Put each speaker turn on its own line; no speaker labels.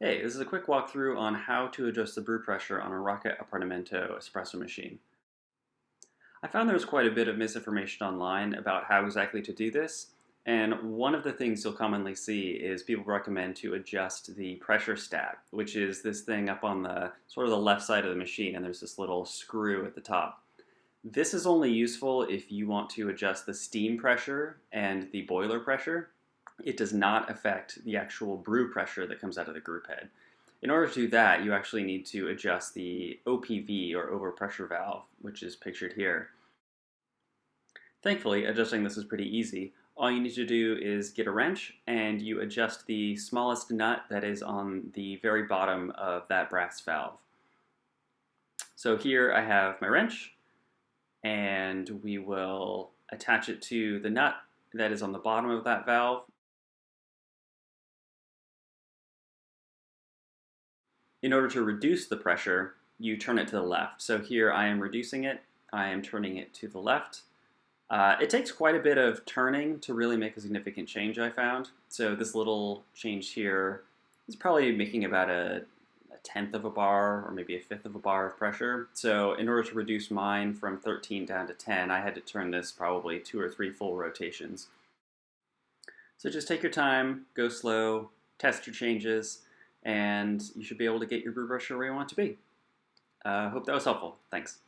Hey, this is a quick walkthrough on how to adjust the brew pressure on a Rocket Appartamento espresso machine. I found there was quite a bit of misinformation online about how exactly to do this, and one of the things you'll commonly see is people recommend to adjust the pressure stat, which is this thing up on the sort of the left side of the machine, and there's this little screw at the top. This is only useful if you want to adjust the steam pressure and the boiler pressure, it does not affect the actual brew pressure that comes out of the group head. In order to do that, you actually need to adjust the OPV, or overpressure valve, which is pictured here. Thankfully, adjusting this is pretty easy. All you need to do is get a wrench and you adjust the smallest nut that is on the very bottom of that brass valve. So here I have my wrench and we will attach it to the nut that is on the bottom of that valve In order to reduce the pressure, you turn it to the left. So here I am reducing it, I am turning it to the left. Uh, it takes quite a bit of turning to really make a significant change, I found. So this little change here is probably making about a, a tenth of a bar or maybe a fifth of a bar of pressure. So in order to reduce mine from 13 down to 10, I had to turn this probably two or three full rotations. So just take your time, go slow, test your changes, and you should be able to get your pressure where you want it to be. I uh, hope that was helpful. Thanks.